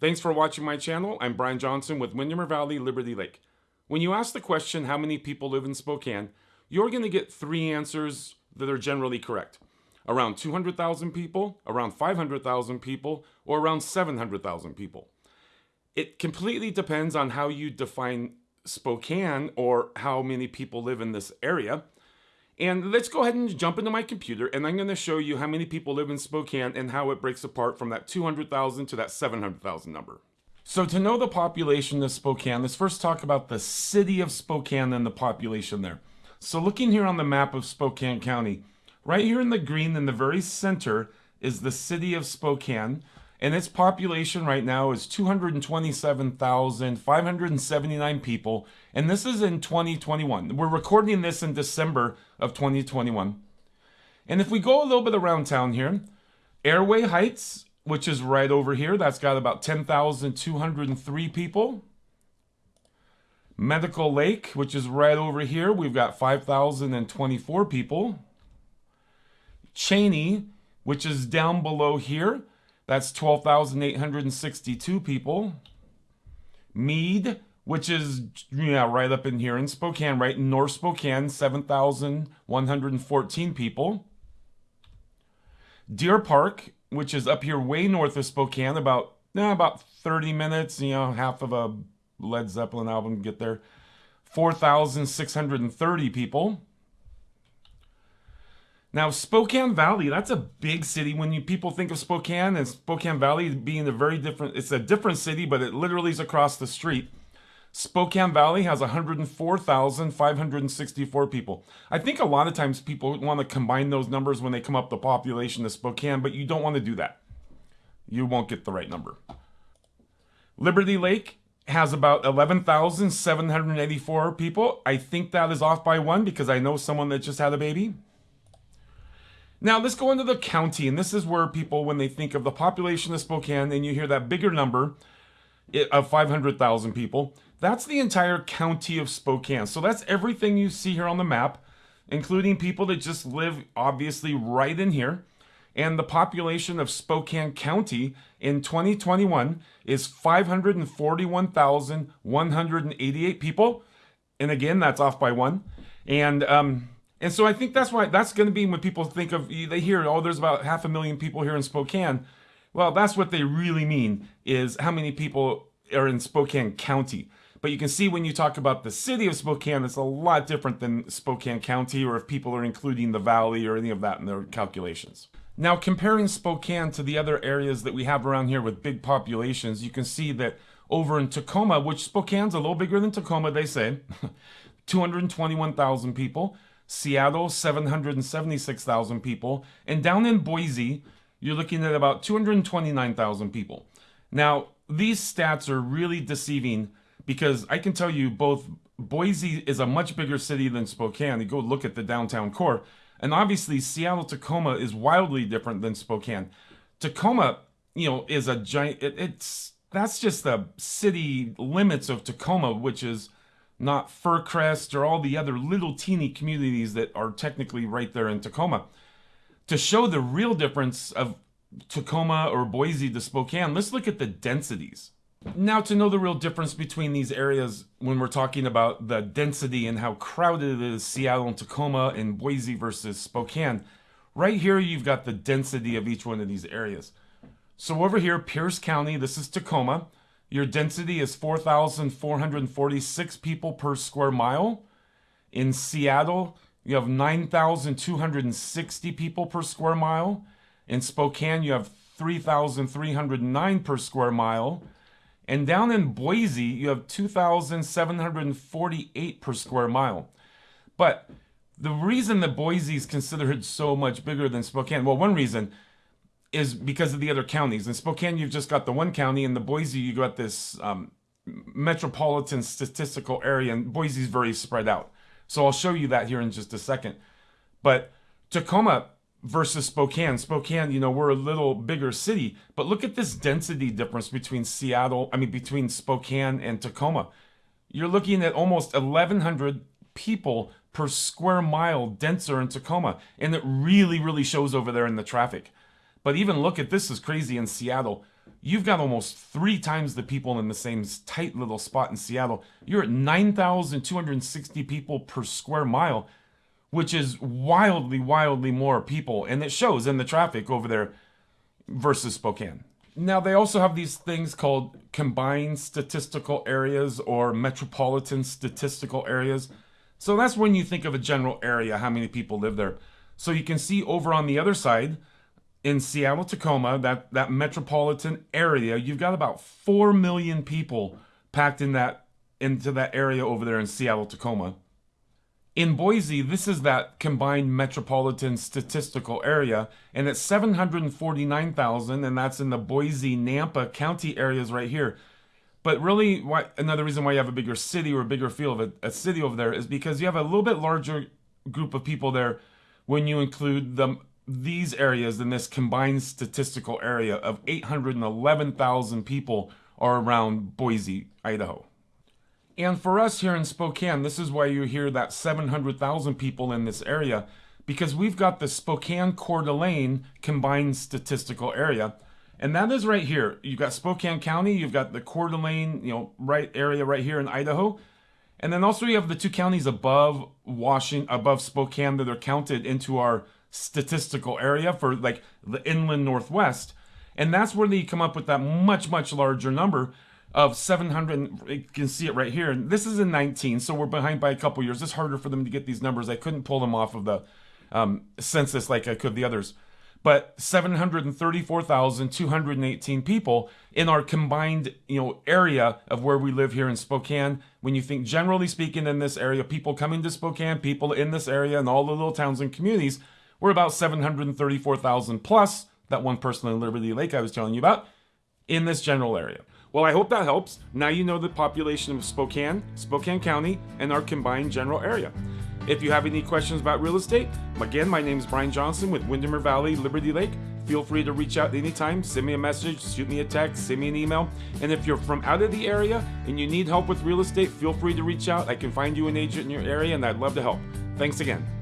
Thanks for watching my channel. I'm Brian Johnson with Windermere Valley Liberty Lake. When you ask the question, how many people live in Spokane, you're going to get three answers that are generally correct. Around 200,000 people, around 500,000 people, or around 700,000 people. It completely depends on how you define Spokane or how many people live in this area. And let's go ahead and jump into my computer and I'm going to show you how many people live in Spokane and how it breaks apart from that 200,000 to that 700,000 number. So to know the population of Spokane, let's first talk about the city of Spokane and the population there. So looking here on the map of Spokane County, right here in the green in the very center is the city of Spokane and its population right now is 227,579 people, and this is in 2021. We're recording this in December of 2021. And if we go a little bit around town here, Airway Heights, which is right over here, that's got about 10,203 people. Medical Lake, which is right over here, we've got 5,024 people. Cheney, which is down below here, that's 12,862 people. Mead, which is yeah, right up in here in Spokane, right in North Spokane, 7,114 people. Deer Park, which is up here way north of Spokane, about eh, about 30 minutes, you know, half of a Led Zeppelin album get there. 4,630 people. Now, Spokane Valley, that's a big city. When you people think of Spokane and Spokane Valley being a very different, it's a different city, but it literally is across the street. Spokane Valley has 104,564 people. I think a lot of times people want to combine those numbers when they come up the population of Spokane, but you don't want to do that. You won't get the right number. Liberty Lake has about 11,784 people. I think that is off by one because I know someone that just had a baby. Now let's go into the county, and this is where people, when they think of the population of Spokane, and you hear that bigger number of 500,000 people, that's the entire county of Spokane. So that's everything you see here on the map, including people that just live obviously right in here. And the population of Spokane County in 2021 is 541,188 people. And again, that's off by one. And um, and so I think that's why that's going to be when people think of they hear oh there's about half a million people here in Spokane. Well, that's what they really mean is how many people are in Spokane County. But you can see when you talk about the city of Spokane, it's a lot different than Spokane County or if people are including the valley or any of that in their calculations. Now, comparing Spokane to the other areas that we have around here with big populations, you can see that over in Tacoma, which Spokane's a little bigger than Tacoma, they say, 221,000 people. Seattle, 776,000 people. And down in Boise, you're looking at about 229,000 people. Now, these stats are really deceiving because I can tell you both Boise is a much bigger city than Spokane. You go look at the downtown core. And obviously, Seattle Tacoma is wildly different than Spokane. Tacoma, you know, is a giant, it, it's, that's just the city limits of Tacoma, which is not Fircrest or all the other little teeny communities that are technically right there in Tacoma. To show the real difference of Tacoma or Boise to Spokane, let's look at the densities. Now to know the real difference between these areas when we're talking about the density and how crowded it is Seattle and Tacoma and Boise versus Spokane, right here you've got the density of each one of these areas. So over here, Pierce County, this is Tacoma. Your density is 4,446 people per square mile. In Seattle, you have 9,260 people per square mile. In Spokane, you have 3,309 per square mile. And down in Boise, you have 2,748 per square mile. But the reason that Boise is considered so much bigger than Spokane, well, one reason, is because of the other counties. In Spokane, you've just got the one county. and the Boise, you got this um, metropolitan statistical area, and Boise's very spread out. So I'll show you that here in just a second. But Tacoma versus Spokane. Spokane, you know, we're a little bigger city, but look at this density difference between Seattle, I mean, between Spokane and Tacoma. You're looking at almost 1,100 people per square mile denser in Tacoma, and it really, really shows over there in the traffic. But even look at this is crazy in Seattle. you've got almost three times the people in the same tight little spot in Seattle. You're at 9,260 people per square mile, which is wildly, wildly more people. And it shows in the traffic over there versus Spokane. Now, they also have these things called combined statistical areas or metropolitan statistical areas. So that's when you think of a general area, how many people live there. So you can see over on the other side, in Seattle, Tacoma, that, that metropolitan area, you've got about 4 million people packed in that into that area over there in Seattle, Tacoma. In Boise, this is that combined metropolitan statistical area, and it's 749,000, and that's in the Boise, Nampa County areas right here. But really, why, another reason why you have a bigger city or a bigger feel of a, a city over there is because you have a little bit larger group of people there when you include the these areas in this combined statistical area of 811,000 people are around Boise, Idaho. And for us here in Spokane, this is why you hear that 700,000 people in this area, because we've got the Spokane Coeur d'Alene combined statistical area. And that is right here. You've got Spokane County, you've got the Coeur d'Alene, you know, right area right here in Idaho. And then also you have the two counties above Washington, above Spokane that are counted into our statistical area for like the inland northwest. And that's where they come up with that much, much larger number of 700. You can see it right here. And this is in 19, so we're behind by a couple years. It's harder for them to get these numbers. I couldn't pull them off of the um, census like I could the others. But 734,218 people in our combined, you know, area of where we live here in Spokane. When you think generally speaking in this area, people coming to Spokane, people in this area and all the little towns and communities, we're about 734,000 plus that one person in Liberty Lake I was telling you about in this general area. Well, I hope that helps. Now you know the population of Spokane, Spokane County, and our combined general area. If you have any questions about real estate, again, my name is Brian Johnson with Windermere Valley, Liberty Lake. Feel free to reach out anytime, send me a message, shoot me a text, send me an email. And if you're from out of the area and you need help with real estate, feel free to reach out. I can find you an agent in your area and I'd love to help. Thanks again.